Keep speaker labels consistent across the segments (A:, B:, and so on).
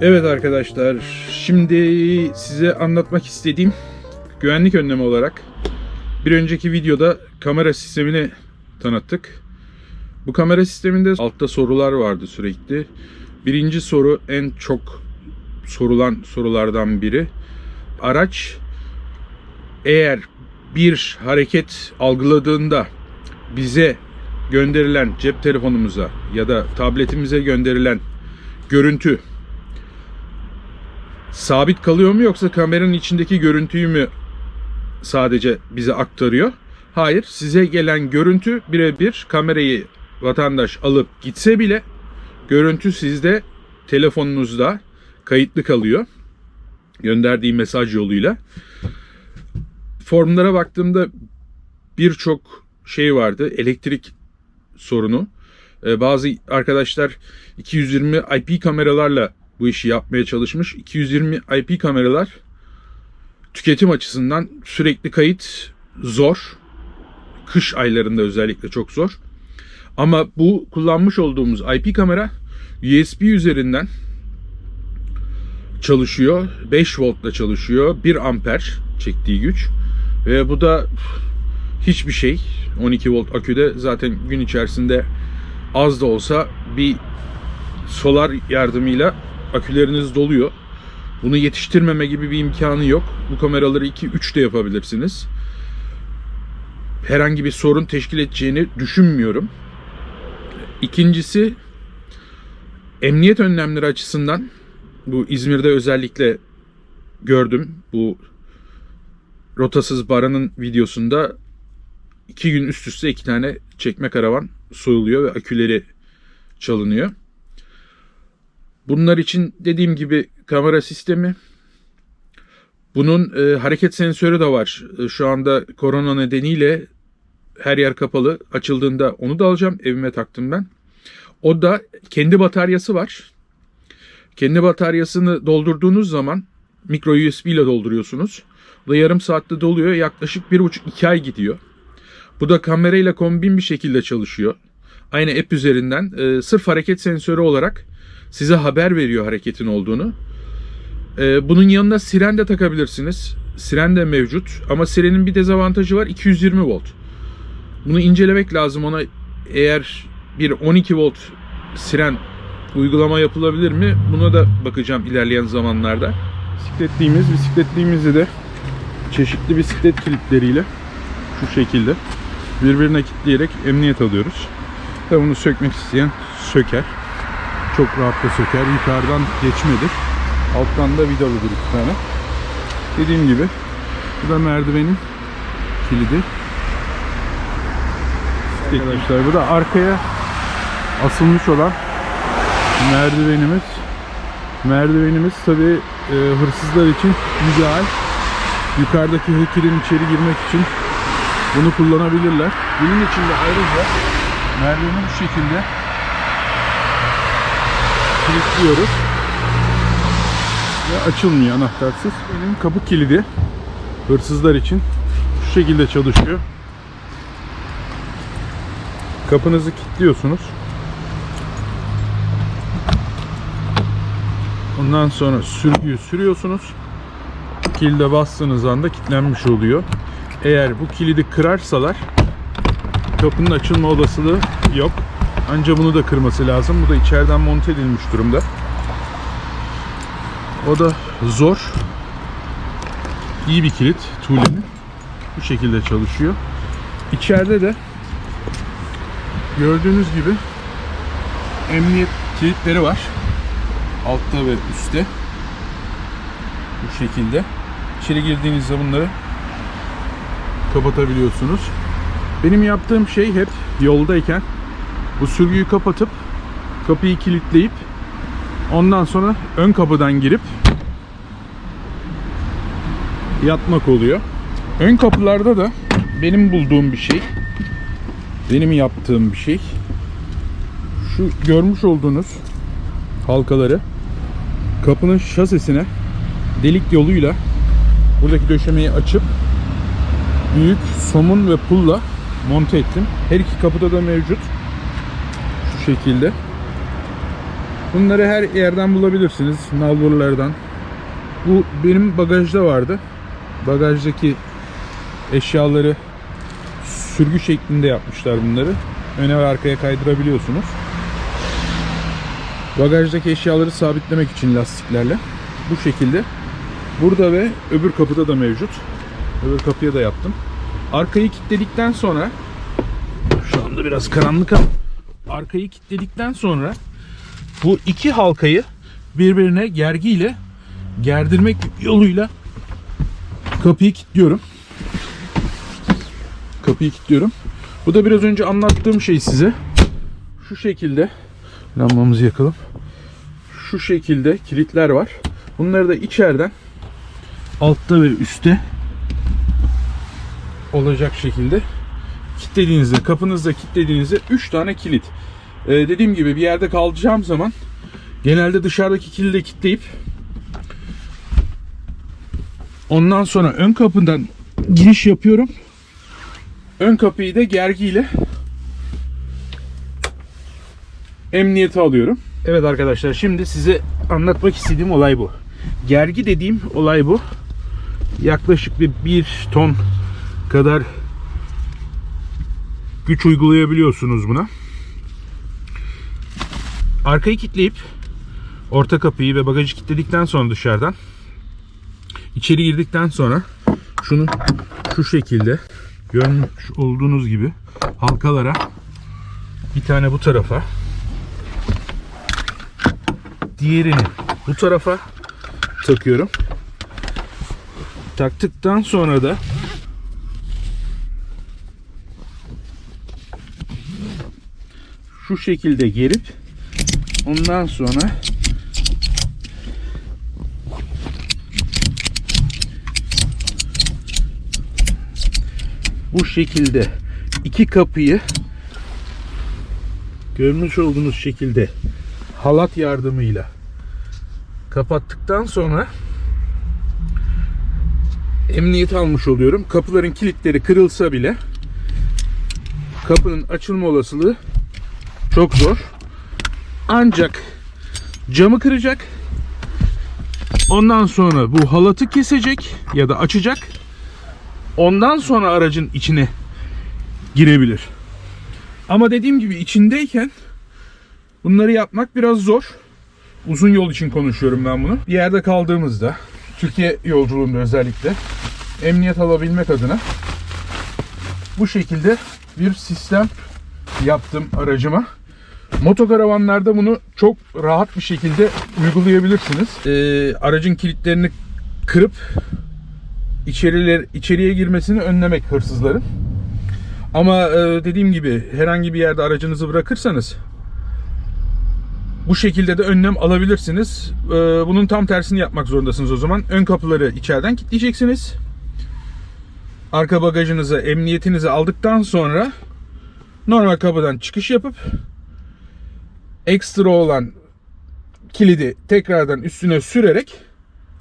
A: Evet arkadaşlar, şimdi size anlatmak istediğim güvenlik önlemi olarak bir önceki videoda kamera sistemini tanıttık. Bu kamera sisteminde altta sorular vardı sürekli. Birinci soru en çok sorulan sorulardan biri. Araç eğer bir hareket algıladığında bize gönderilen cep telefonumuza ya da tabletimize gönderilen görüntü sabit kalıyor mu yoksa kameranın içindeki görüntüyü mü sadece bize aktarıyor? Hayır, size gelen görüntü birebir kamerayı vatandaş alıp gitse bile görüntü sizde telefonunuzda kayıtlı kalıyor. Gönderdiği mesaj yoluyla. Formlara baktığımda birçok şey vardı. Elektrik sorunu. Ee, bazı arkadaşlar 220 IP kameralarla bu işi yapmaya çalışmış. 220 IP kameralar tüketim açısından sürekli kayıt zor. Kış aylarında özellikle çok zor. Ama bu kullanmış olduğumuz IP kamera USB üzerinden çalışıyor. 5 voltla çalışıyor. 1 amper çektiği güç. Ve bu da hiçbir şey. 12 volt aküde zaten gün içerisinde az da olsa bir solar yardımıyla aküleriniz doluyor. Bunu yetiştirmeme gibi bir imkanı yok. Bu kameraları 2-3 de yapabilirsiniz. Herhangi bir sorun teşkil edeceğini düşünmüyorum. İkincisi emniyet önlemleri açısından bu İzmir'de özellikle gördüm. Bu rotasız baranın videosunda iki gün üst üste iki tane çekme karavan soyuluyor ve aküleri çalınıyor. Bunlar için dediğim gibi kamera sistemi. Bunun e, hareket sensörü de var. E, şu anda korona nedeniyle her yer kapalı. Açıldığında onu da alacağım. Evime taktım ben. O da kendi bataryası var. Kendi bataryasını doldurduğunuz zaman mikro USB ile dolduruyorsunuz. Bu da yarım saatte doluyor. Yaklaşık 1,5-2 ay gidiyor. Bu da kamerayla kombin bir şekilde çalışıyor. Aynı app üzerinden e, sırf hareket sensörü olarak size haber veriyor hareketin olduğunu. Ee, bunun yanına siren de takabilirsiniz. Siren de mevcut ama sirenin bir dezavantajı var 220 volt. Bunu incelemek lazım ona eğer bir 12 volt siren uygulama yapılabilir mi? Buna da bakacağım ilerleyen zamanlarda. Bisikletliğimiz, bisikletliğimizi de çeşitli bisiklet kilitleriyle şu şekilde birbirine kilitleyerek emniyet alıyoruz. Ve bunu sökmek isteyen söker çok rahatla söker. Yukarıdan geçmedir. Alttan da vidalıdır iki tane. Dediğim gibi bu da merdivenin kilidi. Arkadaşlar bu da arkaya asılmış olan merdivenimiz. Merdivenimiz tabi e, hırsızlar için ideal. Yukarıdaki hekilin içeri girmek için bunu kullanabilirler. Bunun için de ayrıca merdiveni bu şekilde kilitliyoruz. Ve açılmıyor anahtarsız. Benim kapı kilidi hırsızlar için şu şekilde çalışıyor. Kapınızı kilitliyorsunuz. Ondan sonra sürgüyü sürüyorsunuz. Kilide bastığınız anda kilitlenmiş oluyor. Eğer bu kilidi kırarsalar kapının açılma olasılığı yok. Ancak bunu da kırması lazım. Bu da içeriden monte edilmiş durumda. O da zor. İyi bir kilit. Tuğle'nin. Bu şekilde çalışıyor. İçeride de gördüğünüz gibi emniyet kilitleri var. Altta ve üstte. Bu şekilde. İçeri girdiğinizde bunları kapatabiliyorsunuz. Benim yaptığım şey hep yoldayken bu sürgüyü kapatıp kapıyı kilitleyip ondan sonra ön kapıdan girip yatmak oluyor. Ön kapılarda da benim bulduğum bir şey, benim yaptığım bir şey. Şu görmüş olduğunuz halkaları kapının şasisine delik yoluyla buradaki döşemeyi açıp büyük somun ve pulla monte ettim. Her iki kapıda da mevcut şekilde. Bunları her yerden bulabilirsiniz. Nalburlardan. Bu benim bagajda vardı. Bagajdaki eşyaları sürgü şeklinde yapmışlar bunları. Öne ve arkaya kaydırabiliyorsunuz. Bagajdaki eşyaları sabitlemek için lastiklerle. Bu şekilde. Burada ve öbür kapıda da mevcut. Öbür kapıya da yaptım. Arkayı kilitledikten sonra şu anda biraz karanlık ama arkayı kilitledikten sonra bu iki halkayı birbirine gergiyle gerdirmek yoluyla kapıyı kilitliyorum. Kapıyı kilitliyorum. Bu da biraz önce anlattığım şey size. Şu şekilde lambamızı yakalım. Şu şekilde kilitler var. Bunları da içeriden altta ve üstte olacak şekilde kilitlediğinizde, kapınızda kilitlediğinizde 3 tane kilit. Ee, dediğim gibi bir yerde kalacağım zaman genelde dışarıdaki kilidi kilitleyip ondan sonra ön kapıdan giriş yapıyorum. Ön kapıyı da gergiyle emniyete alıyorum. Evet arkadaşlar şimdi size anlatmak istediğim olay bu. Gergi dediğim olay bu. Yaklaşık bir 1 ton kadar güç uygulayabiliyorsunuz buna. Arkayı kilitleyip orta kapıyı ve bagajı kilitledikten sonra dışarıdan içeri girdikten sonra şunu şu şekilde görmüş olduğunuz gibi halkalara bir tane bu tarafa diğerini bu tarafa takıyorum. Taktıktan sonra da şu şekilde gerip ondan sonra bu şekilde iki kapıyı görmüş olduğunuz şekilde halat yardımıyla kapattıktan sonra emniyet almış oluyorum. Kapıların kilitleri kırılsa bile kapının açılma olasılığı çok zor. Ancak camı kıracak. Ondan sonra bu halatı kesecek ya da açacak. Ondan sonra aracın içine girebilir. Ama dediğim gibi içindeyken bunları yapmak biraz zor. Uzun yol için konuşuyorum ben bunu. Bir yerde kaldığımızda Türkiye yolculuğunda özellikle emniyet alabilmek adına bu şekilde bir sistem yaptım aracıma. Motokaravanlarda bunu çok rahat bir şekilde uygulayabilirsiniz. Ee, aracın kilitlerini kırıp içeriler, içeriye girmesini önlemek hırsızların. Ama e, dediğim gibi herhangi bir yerde aracınızı bırakırsanız bu şekilde de önlem alabilirsiniz. Ee, bunun tam tersini yapmak zorundasınız o zaman. Ön kapıları içeriden kilitleyeceksiniz. Arka bagajınızı, emniyetinizi aldıktan sonra normal kapıdan çıkış yapıp ekstra olan kilidi tekrardan üstüne sürerek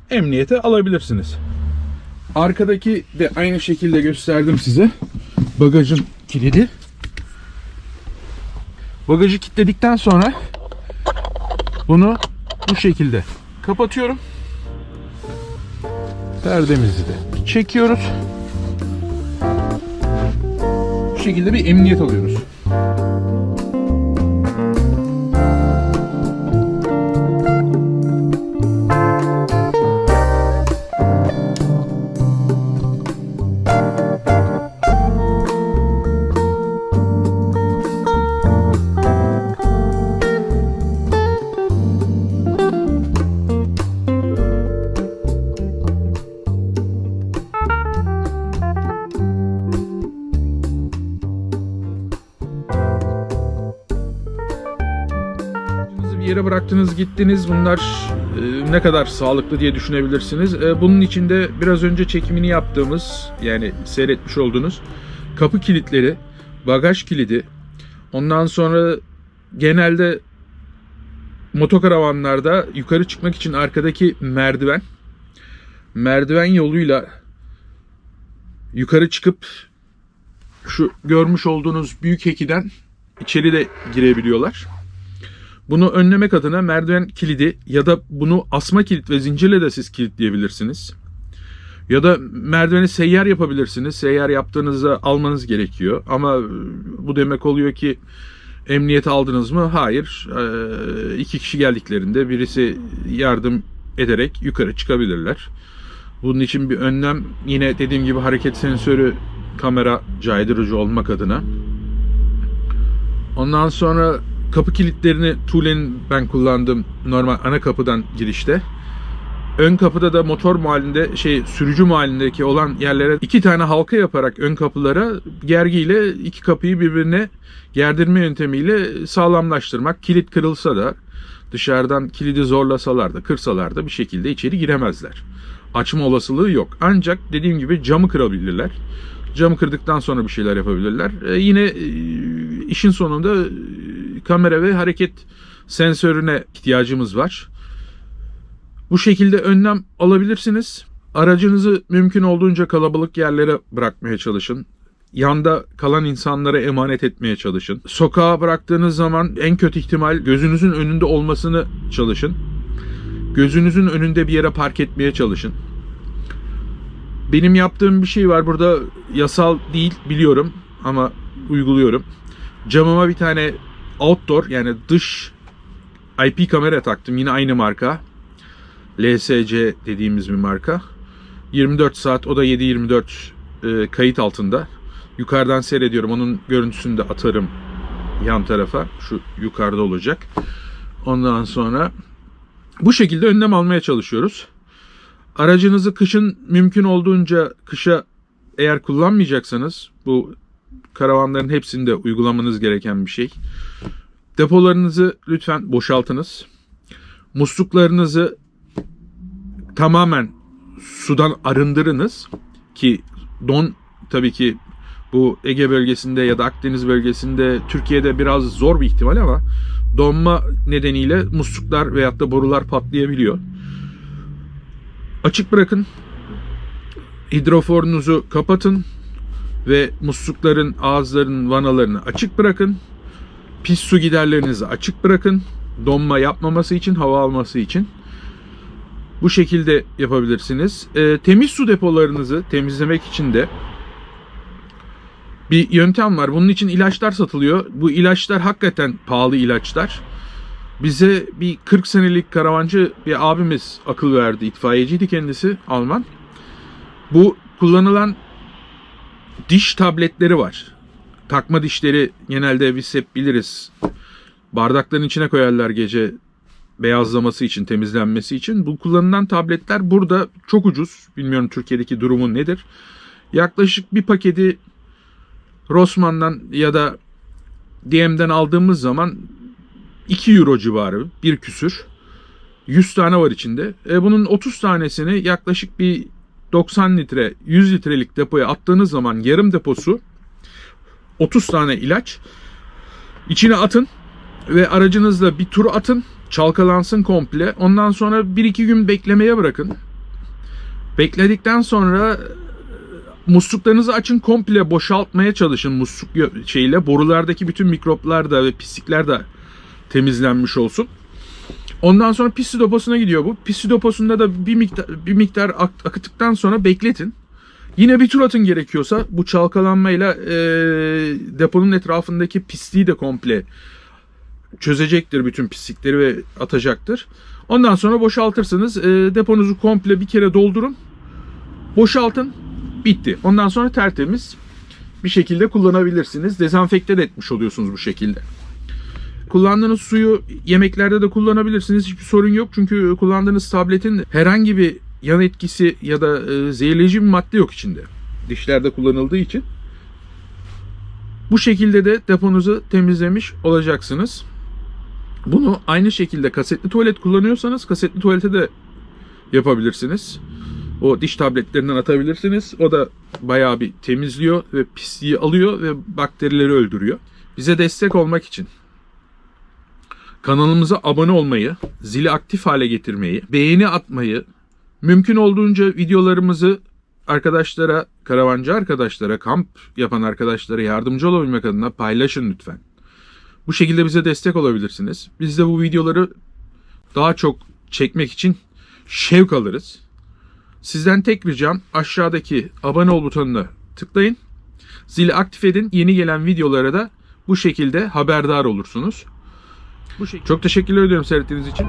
A: emniyete alabilirsiniz. Arkadaki de aynı şekilde gösterdim size. Bagajın kilidi. Bagajı kilitledikten sonra bunu bu şekilde kapatıyorum. Perdemizi de çekiyoruz. Bu şekilde bir emniyet alıyoruz. Yere bıraktınız gittiniz bunlar e, ne kadar sağlıklı diye düşünebilirsiniz. E, bunun içinde biraz önce çekimini yaptığımız yani seyretmiş olduğunuz kapı kilitleri, bagaj kilidi, ondan sonra genelde motokaravanlarda yukarı çıkmak için arkadaki merdiven, merdiven yoluyla yukarı çıkıp şu görmüş olduğunuz büyük hekiden içeri de girebiliyorlar. Bunu önlemek adına merdiven kilidi ya da bunu asma kilit ve zincirle de siz kilitleyebilirsiniz. Ya da merdiveni seyyar yapabilirsiniz. Seyyar yaptığınızda almanız gerekiyor. Ama bu demek oluyor ki emniyete aldınız mı? Hayır. Ee, iki kişi geldiklerinde birisi yardım ederek yukarı çıkabilirler. Bunun için bir önlem yine dediğim gibi hareket sensörü kamera caydırıcı olmak adına. Ondan sonra kapı kilitlerini Tule'nin ben kullandım normal ana kapıdan girişte. Ön kapıda da motor muhalinde şey sürücü muhalindeki olan yerlere iki tane halka yaparak ön kapılara gergiyle iki kapıyı birbirine gerdirme yöntemiyle sağlamlaştırmak. Kilit kırılsa da dışarıdan kilidi zorlasalar da kırsalar da bir şekilde içeri giremezler. Açma olasılığı yok. Ancak dediğim gibi camı kırabilirler. Camı kırdıktan sonra bir şeyler yapabilirler. E, yine e, işin sonunda kamera ve hareket sensörüne ihtiyacımız var. Bu şekilde önlem alabilirsiniz. Aracınızı mümkün olduğunca kalabalık yerlere bırakmaya çalışın. Yanda kalan insanlara emanet etmeye çalışın. Sokağa bıraktığınız zaman en kötü ihtimal gözünüzün önünde olmasını çalışın. Gözünüzün önünde bir yere park etmeye çalışın. Benim yaptığım bir şey var burada yasal değil biliyorum ama uyguluyorum. Camıma bir tane outdoor yani dış IP kamera taktım yine aynı marka. LSC dediğimiz bir marka. 24 saat o da 7-24 e, kayıt altında. Yukarıdan seyrediyorum. Onun görüntüsünü de atarım yan tarafa. Şu yukarıda olacak. Ondan sonra bu şekilde önlem almaya çalışıyoruz. Aracınızı kışın mümkün olduğunca kışa eğer kullanmayacaksanız bu karavanların hepsinde uygulamanız gereken bir şey. Depolarınızı lütfen boşaltınız. Musluklarınızı tamamen sudan arındırınız ki don tabii ki bu Ege bölgesinde ya da Akdeniz bölgesinde Türkiye'de biraz zor bir ihtimal ama donma nedeniyle musluklar veyahut da borular patlayabiliyor. Açık bırakın. Hidroforunuzu kapatın ve muslukların ağızlarının vanalarını açık bırakın. Pis su giderlerinizi açık bırakın. Donma yapmaması için, hava alması için. Bu şekilde yapabilirsiniz. E, temiz su depolarınızı temizlemek için de bir yöntem var. Bunun için ilaçlar satılıyor. Bu ilaçlar hakikaten pahalı ilaçlar. Bize bir 40 senelik karavancı bir abimiz akıl verdi. İtfaiyeciydi kendisi Alman. Bu kullanılan diş tabletleri var. Takma dişleri genelde biz hep biliriz. Bardakların içine koyarlar gece beyazlaması için, temizlenmesi için. Bu kullanılan tabletler burada çok ucuz. Bilmiyorum Türkiye'deki durumu nedir. Yaklaşık bir paketi Rossmann'dan ya da DM'den aldığımız zaman 2 euro civarı bir küsür. 100 tane var içinde. E bunun 30 tanesini yaklaşık bir 90 litre 100 litrelik depoya attığınız zaman yarım deposu 30 tane ilaç içine atın ve aracınızla bir tur atın çalkalansın komple. Ondan sonra 1-2 gün beklemeye bırakın. Bekledikten sonra musluklarınızı açın komple boşaltmaya çalışın musluk şeyle borulardaki bütün mikroplar da ve pislikler de temizlenmiş olsun. Ondan sonra pis su deposuna gidiyor bu. Pis su deposunda da bir miktar bir miktar akıttıktan sonra bekletin. Yine bir tur atın gerekiyorsa bu çalkalanmayla e, deponun etrafındaki pisliği de komple çözecektir bütün pislikleri ve atacaktır. Ondan sonra boşaltırsınız. E, deponuzu komple bir kere doldurun. Boşaltın. Bitti. Ondan sonra tertemiz bir şekilde kullanabilirsiniz. Dezenfekte de etmiş oluyorsunuz bu şekilde. Kullandığınız suyu yemeklerde de kullanabilirsiniz. Hiçbir sorun yok. Çünkü kullandığınız tabletin herhangi bir yan etkisi ya da e, zehirleyici bir madde yok içinde. Dişlerde kullanıldığı için. Bu şekilde de deponuzu temizlemiş olacaksınız. Bunu aynı şekilde kasetli tuvalet kullanıyorsanız kasetli tuvalete de yapabilirsiniz. O diş tabletlerinden atabilirsiniz. O da bayağı bir temizliyor ve pisliği alıyor ve bakterileri öldürüyor. Bize destek olmak için kanalımıza abone olmayı, zili aktif hale getirmeyi, beğeni atmayı, mümkün olduğunca videolarımızı arkadaşlara, karavancı arkadaşlara, kamp yapan arkadaşlara yardımcı olabilmek adına paylaşın lütfen. Bu şekilde bize destek olabilirsiniz. Biz de bu videoları daha çok çekmek için şevk alırız. Sizden tek ricam aşağıdaki abone ol butonuna tıklayın. Zili aktif edin. Yeni gelen videolara da bu şekilde haberdar olursunuz. Bu şekilde. Çok teşekkürler ediyorum seyrettiğiniz için.